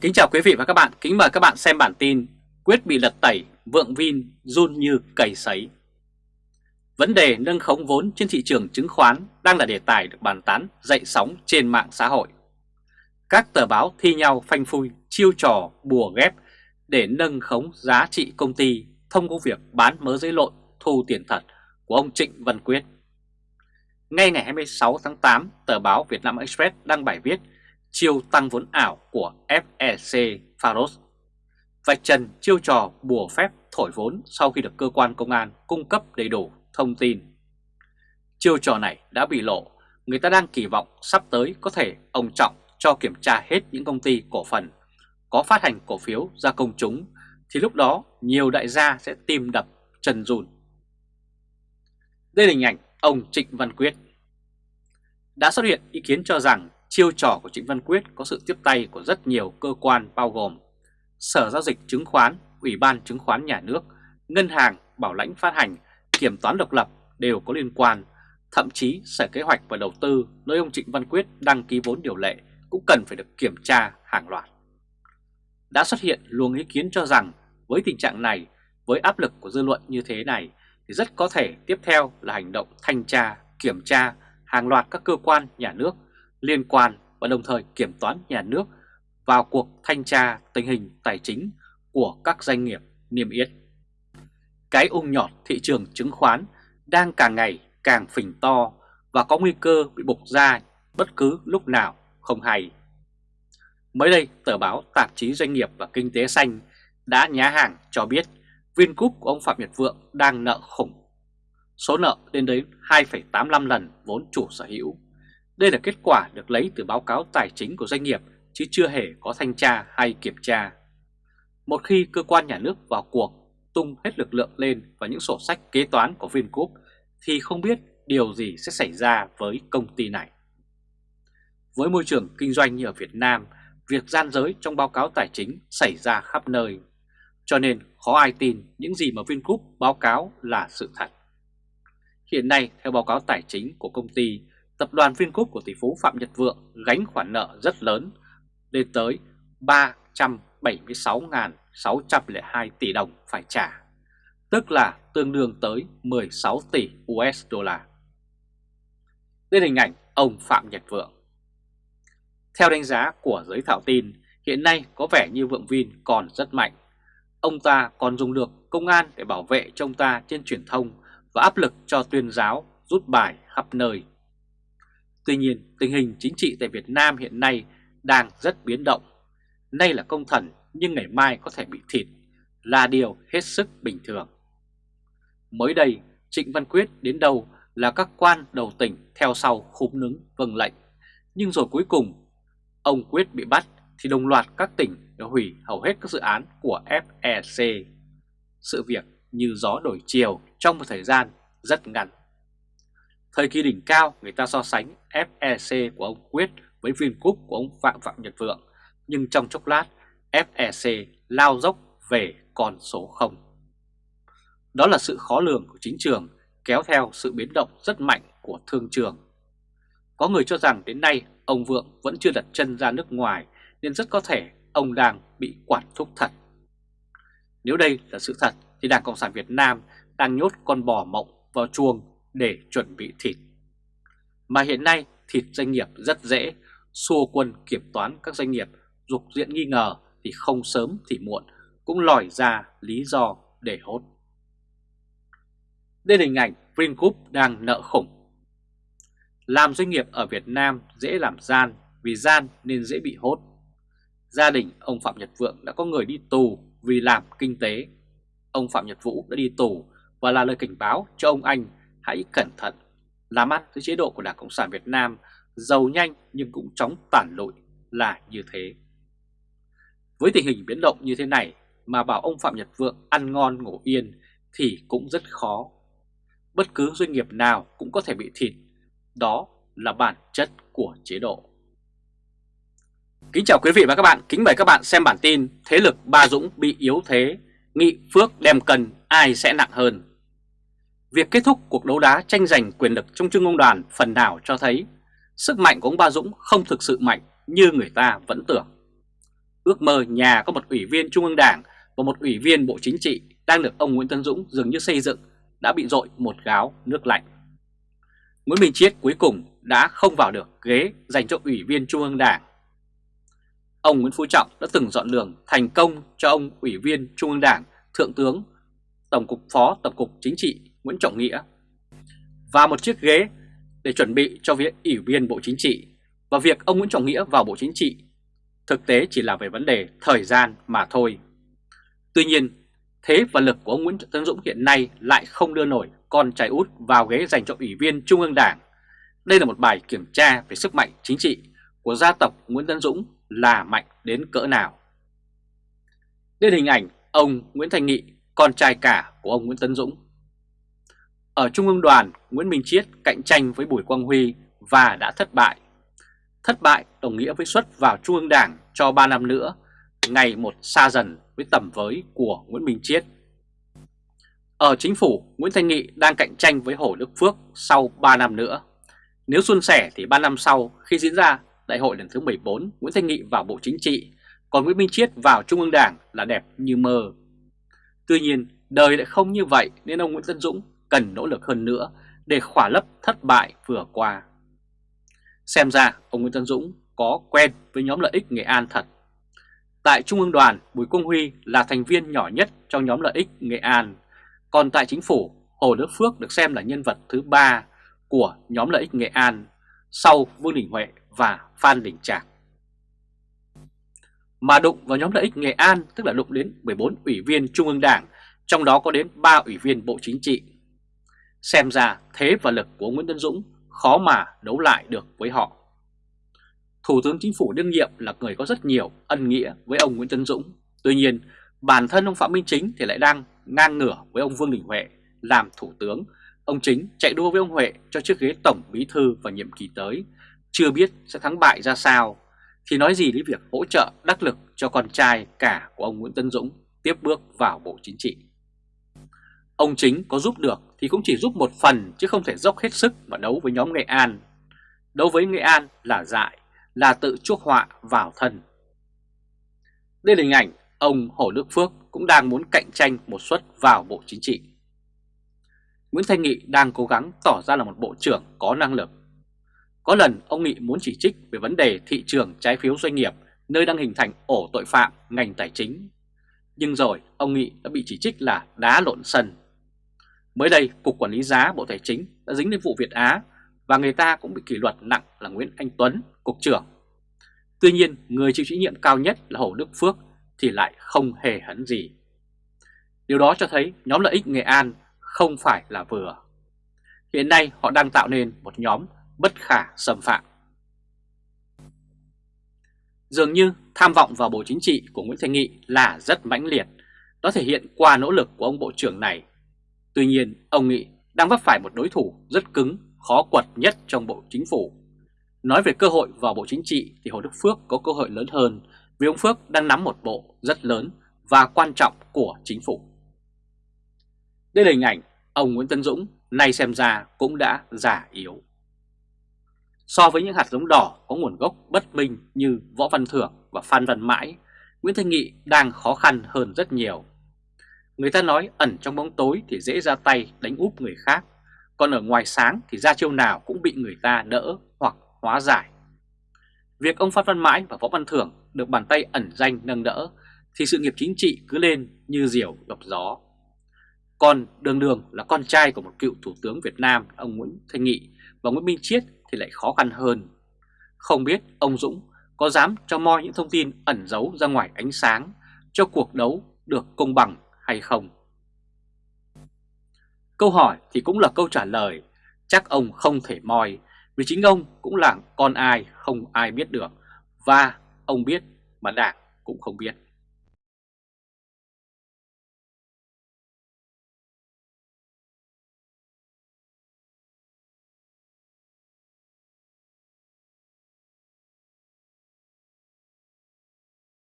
Kính chào quý vị và các bạn, kính mời các bạn xem bản tin Quyết bị lật tẩy, vượng Vin run như cầy sấy. Vấn đề nâng khống vốn trên thị trường chứng khoán đang là đề tài được bàn tán dậy sóng trên mạng xã hội. Các tờ báo thi nhau phanh phui, chiêu trò, bùa ghép để nâng khống giá trị công ty thông qua việc bán mớ giấy lộn thu tiền thật của ông Trịnh Văn Quyết. Ngay ngày 26 tháng 8, tờ báo Việt Nam Express đăng bài viết chiêu tăng vốn ảo của FEC Faros Vạch trần chiêu trò bùa phép thổi vốn sau khi được cơ quan công an cung cấp đầy đủ thông tin. Chiêu trò này đã bị lộ, người ta đang kỳ vọng sắp tới có thể ông Trọng cho kiểm tra hết những công ty cổ phần có phát hành cổ phiếu ra công chúng thì lúc đó nhiều đại gia sẽ tìm đập trần rùn. Đây là hình ảnh ông Trịnh Văn Quyết. Đã xuất hiện ý kiến cho rằng Chiêu trò của Trịnh Văn Quyết có sự tiếp tay của rất nhiều cơ quan bao gồm Sở Giao dịch Chứng khoán, Ủy ban Chứng khoán Nhà nước, Ngân hàng, Bảo lãnh phát hành, Kiểm toán độc lập đều có liên quan. Thậm chí Sở Kế hoạch và Đầu tư nơi ông Trịnh Văn Quyết đăng ký vốn điều lệ cũng cần phải được kiểm tra hàng loạt. Đã xuất hiện luồng ý kiến cho rằng với tình trạng này, với áp lực của dư luận như thế này thì rất có thể tiếp theo là hành động thanh tra, kiểm tra hàng loạt các cơ quan nhà nước liên quan và đồng thời kiểm toán nhà nước vào cuộc thanh tra tình hình tài chính của các doanh nghiệp niêm yết. Cái ung nhọt thị trường chứng khoán đang càng ngày càng phình to và có nguy cơ bị bục ra bất cứ lúc nào không hay. Mới đây, tờ báo Tạp chí Doanh nghiệp và Kinh tế Xanh đã nhá hàng cho biết Vingroup của ông Phạm Nhật Vượng đang nợ khủng. Số nợ lên đến 2,85 lần vốn chủ sở hữu đây là kết quả được lấy từ báo cáo tài chính của doanh nghiệp chứ chưa hề có thanh tra hay kiểm tra. Một khi cơ quan nhà nước vào cuộc tung hết lực lượng lên vào những sổ sách kế toán của Vingroup thì không biết điều gì sẽ xảy ra với công ty này. Với môi trường kinh doanh như ở Việt Nam, việc gian dối trong báo cáo tài chính xảy ra khắp nơi. Cho nên khó ai tin những gì mà Vingroup báo cáo là sự thật. Hiện nay, theo báo cáo tài chính của công ty, tập đoàn Vingroup của tỷ phú Phạm Nhật Vượng gánh khoản nợ rất lớn lên tới 376.602 tỷ đồng phải trả, tức là tương đương tới 16 tỷ USD. Đây hình ảnh ông Phạm Nhật Vượng. Theo đánh giá của giới thảo tin, hiện nay có vẻ như Vượng Vin còn rất mạnh. Ông ta còn dùng được công an để bảo vệ cho ông ta trên truyền thông và áp lực cho tuyên giáo rút bài khắp nơi Tuy nhiên, tình hình chính trị tại Việt Nam hiện nay đang rất biến động. Nay là công thần nhưng ngày mai có thể bị thịt là điều hết sức bình thường. Mới đây, Trịnh Văn Quyết đến đâu là các quan đầu tỉnh theo sau khúm nứng vâng lệnh. Nhưng rồi cuối cùng, ông Quyết bị bắt thì đồng loạt các tỉnh đã hủy hầu hết các dự án của FEC. Sự việc như gió đổi chiều trong một thời gian rất ngắn. Thời kỳ đỉnh cao người ta so sánh FEC của ông Quyết với Vingroup của ông Phạm Phạm Nhật Vượng, nhưng trong chốc lát FEC lao dốc về con số 0. Đó là sự khó lường của chính trường kéo theo sự biến động rất mạnh của thương trường. Có người cho rằng đến nay ông Vượng vẫn chưa đặt chân ra nước ngoài nên rất có thể ông đang bị quản thúc thật. Nếu đây là sự thật thì Đảng Cộng sản Việt Nam đang nhốt con bò mộng vào chuồng để chuẩn bị thịt. Mà hiện nay thịt doanh nghiệp rất dễ, xua quân kiểm toán các doanh nghiệp dục diện nghi ngờ thì không sớm thì muộn cũng lòi ra lý do để hốt. Đây là hình ảnh Vingroup đang nợ khủng. Làm doanh nghiệp ở Việt Nam dễ làm gian, vì gian nên dễ bị hốt. Gia đình ông Phạm Nhật Vượng đã có người đi tù vì làm kinh tế. Ông Phạm Nhật Vũ đã đi tù và là lời cảnh báo cho ông anh hãy cẩn thận, làm ăn với chế độ của Đảng Cộng sản Việt Nam giàu nhanh nhưng cũng chóng tản lụi là như thế. Với tình hình biến động như thế này mà bảo ông Phạm Nhật Vượng ăn ngon ngủ yên thì cũng rất khó. Bất cứ doanh nghiệp nào cũng có thể bị thịt, đó là bản chất của chế độ. Kính chào quý vị và các bạn, kính mời các bạn xem bản tin Thế lực Ba Dũng bị yếu thế, nghị phước đem cần ai sẽ nặng hơn. Việc kết thúc cuộc đấu đá tranh giành quyền lực trong Trung ương đoàn phần nào cho thấy sức mạnh của ông Ba Dũng không thực sự mạnh như người ta vẫn tưởng. ước mơ nhà có một ủy viên Trung ương Đảng và một ủy viên Bộ Chính trị đang được ông Nguyễn Tân Dũng dường như xây dựng đã bị dội một gáo nước lạnh. Nguyễn Minh Chiết cuối cùng đã không vào được ghế dành cho ủy viên Trung ương Đảng. Ông Nguyễn Phú Trọng đã từng dọn đường thành công cho ông ủy viên Trung ương Đảng, Thượng tướng, Tổng cục Phó Tổng cục Chính trị Nguyễn Trọng Nghĩa và một chiếc ghế để chuẩn bị cho việc ủy viên Bộ Chính trị và việc ông Nguyễn Trọng Nghĩa vào Bộ Chính trị thực tế chỉ là về vấn đề thời gian mà thôi. Tuy nhiên, thế và lực của ông Nguyễn Tấn Dũng hiện nay lại không đưa nổi con trai út vào ghế dành cho Ủy viên Trung ương Đảng. Đây là một bài kiểm tra về sức mạnh chính trị của gia tộc Nguyễn Tấn Dũng là mạnh đến cỡ nào. Đây hình ảnh ông Nguyễn Thành Nghị, con trai cả của ông Nguyễn Tấn Dũng. Ở Trung ương đoàn, Nguyễn Minh Chiết cạnh tranh với Bùi Quang Huy và đã thất bại. Thất bại đồng nghĩa với xuất vào Trung ương Đảng cho 3 năm nữa, ngày một xa dần với tầm với của Nguyễn Minh Chiết. Ở chính phủ, Nguyễn Thanh Nghị đang cạnh tranh với Hồ Đức Phước sau 3 năm nữa. Nếu xuân sẻ thì 3 năm sau khi diễn ra đại hội lần thứ 14, Nguyễn Thanh Nghị vào Bộ Chính trị, còn Nguyễn Minh Chiết vào Trung ương Đảng là đẹp như mơ. Tuy nhiên, đời lại không như vậy nên ông Nguyễn Tân Dũng cần nỗ lực hơn nữa để khỏa lấp thất bại vừa qua. Xem ra ông Nguyễn Tân Dũng có quen với nhóm lợi ích Nghệ An thật. Tại Trung ương đoàn, Bùi Công Huy là thành viên nhỏ nhất trong nhóm lợi ích Nghệ An. Còn tại chính phủ, Hồ Đức Phước được xem là nhân vật thứ ba của nhóm lợi ích Nghệ An sau Vương Đình Huệ và Phan Đình Trạc. Mà đụng vào nhóm lợi ích Nghệ An tức là đụng đến 14 ủy viên Trung ương Đảng, trong đó có đến 3 ủy viên Bộ Chính trị. Xem ra thế và lực của Nguyễn Tân Dũng khó mà đấu lại được với họ. Thủ tướng Chính phủ đương nhiệm là người có rất nhiều ân nghĩa với ông Nguyễn Tân Dũng. Tuy nhiên, bản thân ông Phạm Minh Chính thì lại đang ngang ngửa với ông Vương Đình Huệ làm thủ tướng. Ông Chính chạy đua với ông Huệ cho chiếc ghế tổng bí thư vào nhiệm kỳ tới, chưa biết sẽ thắng bại ra sao. Thì nói gì đến việc hỗ trợ đắc lực cho con trai cả của ông Nguyễn Tân Dũng tiếp bước vào Bộ Chính trị. Ông Chính có giúp được thì cũng chỉ giúp một phần chứ không thể dốc hết sức mà đấu với nhóm Nghệ An. Đấu với Nghệ An là dại, là tự chuốc họa vào thân. Đây là hình ảnh ông Hồ Đức Phước cũng đang muốn cạnh tranh một suất vào Bộ Chính trị. Nguyễn Thanh Nghị đang cố gắng tỏ ra là một bộ trưởng có năng lực. Có lần ông Nghị muốn chỉ trích về vấn đề thị trường trái phiếu doanh nghiệp nơi đang hình thành ổ tội phạm ngành tài chính. Nhưng rồi ông Nghị đã bị chỉ trích là đá lộn sân. Mới đây, Cục Quản lý Giá Bộ Tài chính đã dính đến vụ Việt Á và người ta cũng bị kỷ luật nặng là Nguyễn Anh Tuấn, Cục trưởng. Tuy nhiên, người chịu trách nhiệm cao nhất là Hồ Đức Phước thì lại không hề hấn gì. Điều đó cho thấy nhóm lợi ích Nghệ An không phải là vừa. Hiện nay họ đang tạo nên một nhóm bất khả xâm phạm. Dường như tham vọng vào Bộ Chính trị của Nguyễn Thành Nghị là rất mãnh liệt, nó thể hiện qua nỗ lực của ông Bộ trưởng này. Tuy nhiên, ông Nghị đang vấp phải một đối thủ rất cứng, khó quật nhất trong Bộ Chính phủ. Nói về cơ hội vào Bộ Chính trị thì Hồ Đức Phước có cơ hội lớn hơn vì ông Phước đang nắm một bộ rất lớn và quan trọng của chính phủ. Đây là hình ảnh ông Nguyễn Tân Dũng nay xem ra cũng đã già yếu. So với những hạt giống đỏ có nguồn gốc bất minh như Võ Văn Thưởng và Phan Văn Mãi, Nguyễn Thanh Nghị đang khó khăn hơn rất nhiều. Người ta nói ẩn trong bóng tối thì dễ ra tay đánh úp người khác, còn ở ngoài sáng thì ra chiêu nào cũng bị người ta đỡ hoặc hóa giải. Việc ông Phan Văn Mãi và Võ Văn Thưởng được bàn tay ẩn danh nâng đỡ thì sự nghiệp chính trị cứ lên như diều gặp gió. Còn Đường Đường là con trai của một cựu Thủ tướng Việt Nam ông Nguyễn Thanh Nghị và Nguyễn Minh Chiết thì lại khó khăn hơn. Không biết ông Dũng có dám cho moi những thông tin ẩn giấu ra ngoài ánh sáng cho cuộc đấu được công bằng hay không? Câu hỏi thì cũng là câu trả lời, chắc ông không thể moi vì chính ông cũng là con ai không ai biết được và ông biết mà đảng cũng không biết.